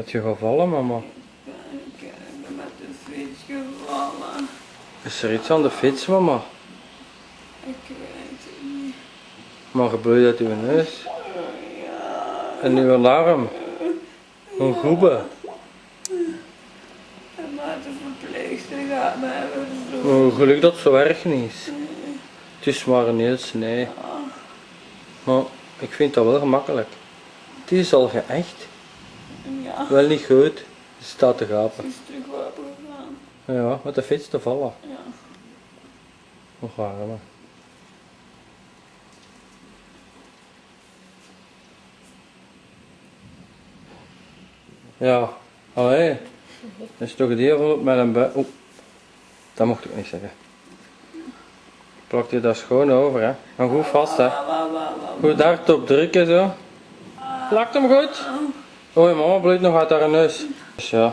Dat je gevallen, mama. Ik ben met de fiets gevallen. Is er iets aan de fiets, mama? Ik weet het niet. Maar gebloeid uit uw neus. En uw arm. Een goebe. En maar de verpleegster gaat me hebben zo. Oh, geluk dat het zo erg niet is. Het is maar een heel snee. Maar ik vind dat wel gemakkelijk. Het is al geëcht. Ja, Wel niet goed. Het staat te gapen. is terug gegaan. Ja, met de fiets te vallen. Ja. Nog maar. Ja, allee. Dat is toch het heel met een bui. Oeh, dat mocht ik niet zeggen. Plakt je daar schoon over, hè? Maar goed vast, hè? Goed hard op drukken, zo. Plakt hem goed? Oei, mama bloedt nog uit haar neus. Dus ja.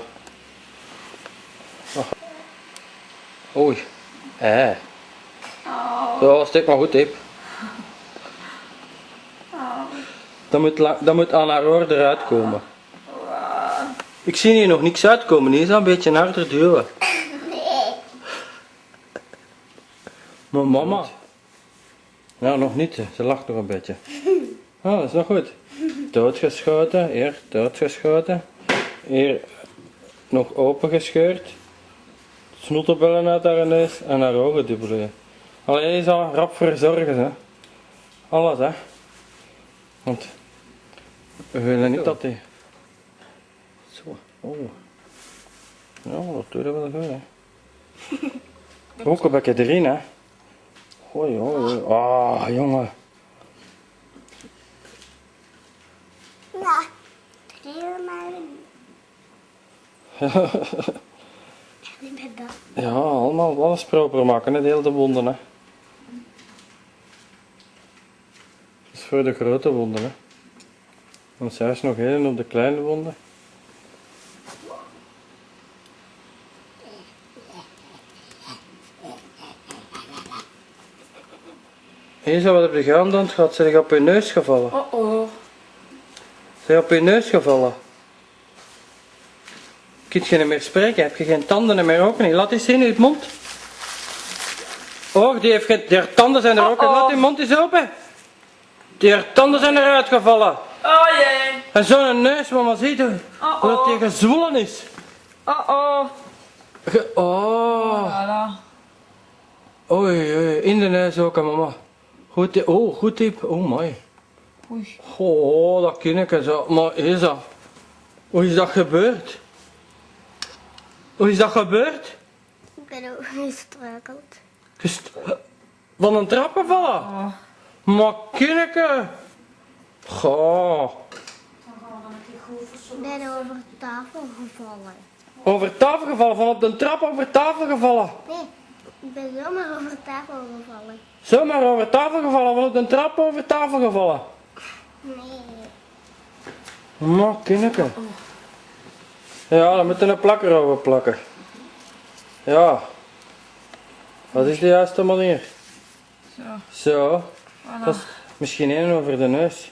Oei. Eh. Zo, stik maar goed, au. Dat moet, dat moet aan haar oor eruit komen. Ik zie hier nog niks uitkomen, die is al een beetje harder duwen. Maar mama. Ja, nog niet, ze lacht nog een beetje. Ah, dat is nog goed. Doodgeschoten, hier, doodgeschoten. Hier nog opengescheurd. Snoeterbellen uit haar neus en haar ogen dubbelen. Alleen je zal rap verzorgen, hè. Alles, hè. Want we willen niet dat die... Zo, oh. Ja, dat doe je wel goed, hè. Ook een beetje erin, hè. Hoi, hoi, hoi. Ah, jongen. Ja, heel maar. Ik ben dat. Ja, allemaal alles proper maken, hè. Deel de wonden, hè. Dat is voor de grote wonden, hè. Want zij is nog één op de kleine wonden. Zo wat heb je gedaan dan? Gaat ze op je neus gevallen? Oh oh. Je op je neus gevallen? Kun je niet meer spreken? Heb je geen tanden meer ook niet? Laat eens zien uit je mond. Oh, die heeft geen... Die tanden zijn er ook uit. Oh. Laat die mond eens open. Die tanden zijn eruit gevallen. Oh jee. En zo'n neus, mama, ziet u? Oh, dat die gezwollen is. Oh oh. Ge- Oh. Voilà. Oei, oei. In de neus ook, mama. Goed, oh, goed tip. Oh, mooi. Oei. Oh, dat ken ik zo. Maar is dat? Hoe is dat gebeurd? Hoe is dat gebeurd? Ik ben ook gestruikeld. Gest- Van een trap gevallen? Oh. Maar kinneke. Goh. Ik ben over tafel gevallen. Over tafel gevallen, van op de trap over tafel gevallen. Nee, ik ben zomaar over tafel gevallen. Zomaar over tafel gevallen, van op de trap over tafel gevallen. Nee. Maar kinneke. Ja, dan moet je een plakker over plakken. Ja. Wat is de juiste manier? Zo. Zo. Voilà. Dat is misschien één over de neus.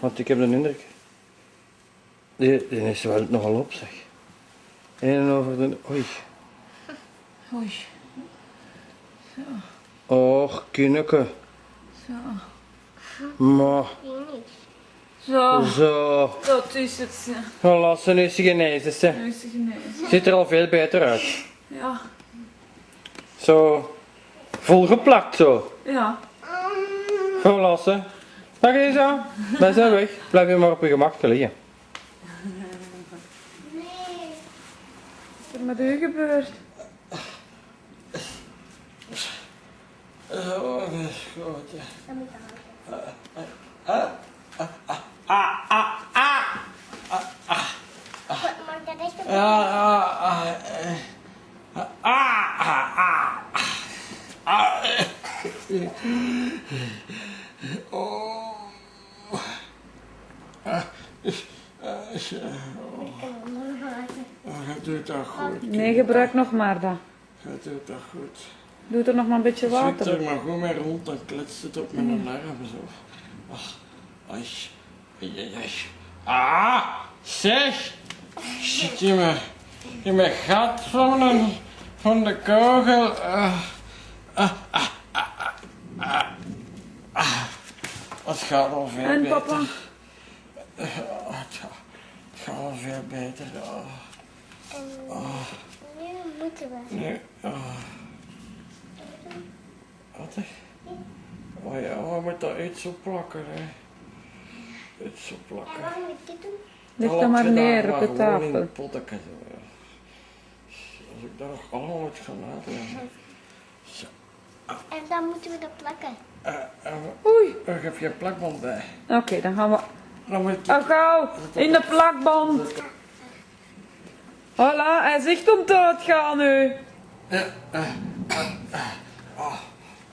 Want ik heb de indruk. Die, die is wel nogal op, zeg. Eén over de. Oei. Oei. Och, kinneke. Zo. Maar. Zo. zo. Dat is het. ja. Ze nu eens genezen, ze. Nu is genezen. Ziet er al veel beter uit. Ja. Zo. Volgeplakt zo. Ja. Gewoon lassen. Dag Isa. Wij zijn weg. Blijf je maar op je gemak liggen. Nee. Wat is er met u gebeurd? Oh, dat is moet Goed, maar dat is de Ja, ja, ah, ah, ah, ah. Oh. Ah, zo. Oh, gaat doet dat goed. Nee, gebruik nog maar dat. Gaat doet dat goed. Doe er nog maar een beetje Zit water er op. maar gewoon mee rond, dan kletst het op mijn alarm zo. Ach, ai, ai, ai. Ah, Zeg! Zit je me in mijn gat van, een, van de kogel? Ah. Het gaat al veel En beter. papa? Het, gaat, al veel beter. Oh, En nu moeten we. nu. Oh. Wat? Oh ja, we moeten iets op plakken. Hè. Iets op En plakken. wat moet ik dit doen? Leg Dan dat maar je neer op de tafel. de potteken zo, ja. Als ik daar nog allemaal moet gaan uitleggen. En dan moeten we dat plakken. Uh, uh, Oei. er heb je een plakband bij. Oké, dan gaan we... Dan moet ik... Oh, gauw. In de plakband. Voilà, hij zegt om te gaan nu. Eh, eh, eh, eh, ah,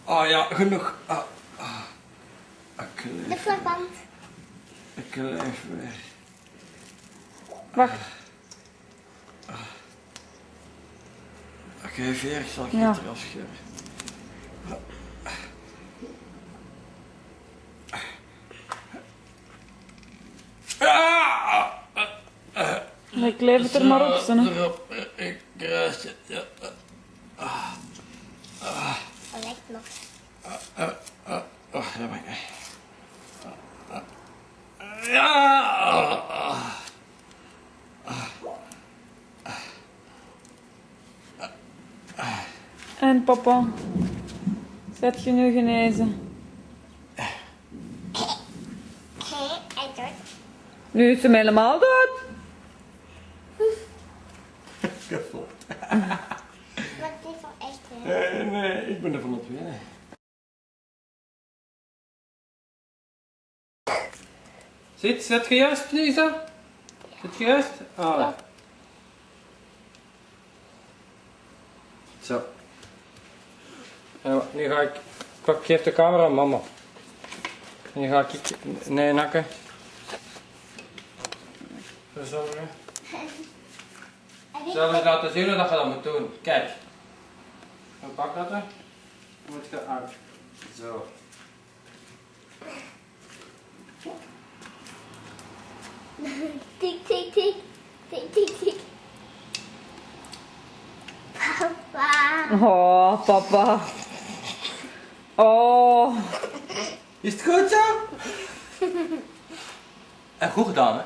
ah ja, genoeg. Ah. Ik De plakband. ik leef weer. Wacht. Ik zal je Ja. het eraf scheuren. Ah! Ik leef het er maar op, erop. Ik kruis het. Ja. Lijkt nog. Uh, uh, oh, daar ben ik. Uh, uh, Ja! En papa? Zet je nu genezen? Nu is hem helemaal dood. Wat niet van echt. hè? Nee, nee, ik ben er van op winnen. Zit, zit je juist, Lisa? Zit je juist? Ah, ja. Zo. En nu ga ik... Pak, geef de camera aan mama. Nu ga ik... Nee, nakken. Verzorgen. Zal eens laten zien hoe dat je dat moet doen. Kijk. Dan pak dat er. Dan moet je uit. Zo. Tik, tik, tik. Tik, tik, tik. Papa. Oh, papa. Oh. Is het goed zo? En goed gedaan, hè?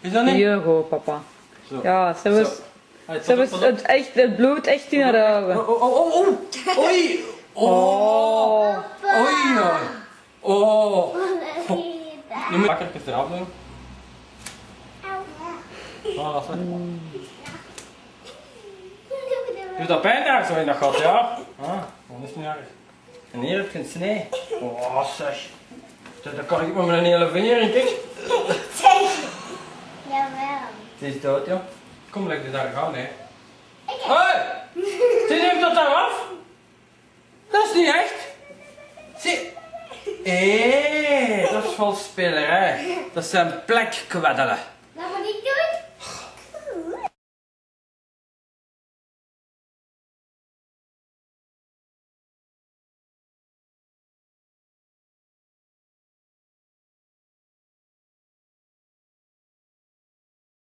Is dat niet? Hier gewoon, papa. Zo. Ja, ze was. Allee, ze was het, echt, het bloed echt in haar ogen. Oh, oh, oh, oh. Oei. Oh. Oh. Oei. oei. Oh. Nu moet ik even eraf doen. Ah, dat is wel. Doet dat pijn daar zo in dat gat, ja? Ah, dat is niet erg. En hier heb je een snee. Oh, zeg. Dan kan ik met mijn hele vinger in, kijk. Jawel. Het is dood, joh. Kom, leg dit daar gaan, hè. Hé! Zie neemt dat daar af? Dat is niet echt. Zie. Hé, dat is vals spelerij. Dat zijn plekkweddelen.